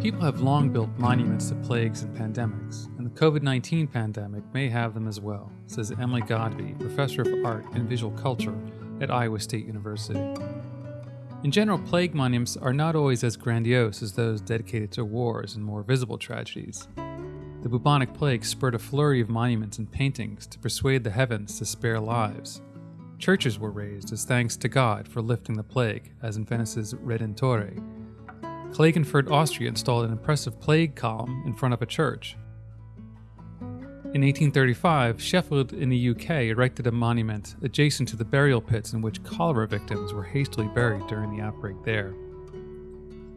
People have long built monuments to plagues and pandemics, and the COVID 19 pandemic may have them as well, says Emily Godbey, professor of art and visual culture at Iowa State University. In general, plague monuments are not always as grandiose as those dedicated to wars and more visible tragedies. The bubonic plague spurred a flurry of monuments and paintings to persuade the heavens to spare lives. Churches were raised as thanks to God for lifting the plague, as in Venice's Redentore. Klagenfurt, Austria installed an impressive plague column in front of a church. In 1835, Sheffield in the UK erected a monument adjacent to the burial pits in which cholera victims were hastily buried during the outbreak there.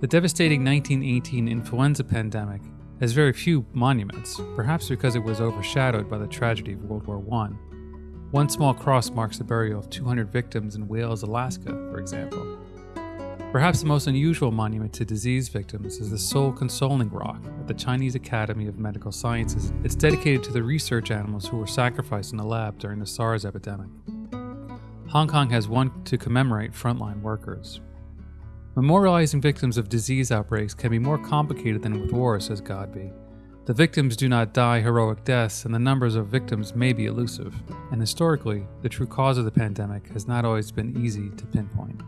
The devastating 1918 influenza pandemic has very few monuments, perhaps because it was overshadowed by the tragedy of World War I. One small cross marks the burial of 200 victims in Wales, Alaska, for example. Perhaps the most unusual monument to disease victims is the Soul Consoling Rock at the Chinese Academy of Medical Sciences. It's dedicated to the research animals who were sacrificed in the lab during the SARS epidemic. Hong Kong has one to commemorate frontline workers. Memorializing victims of disease outbreaks can be more complicated than with war, says Godbey. The victims do not die heroic deaths, and the numbers of victims may be elusive. And historically, the true cause of the pandemic has not always been easy to pinpoint.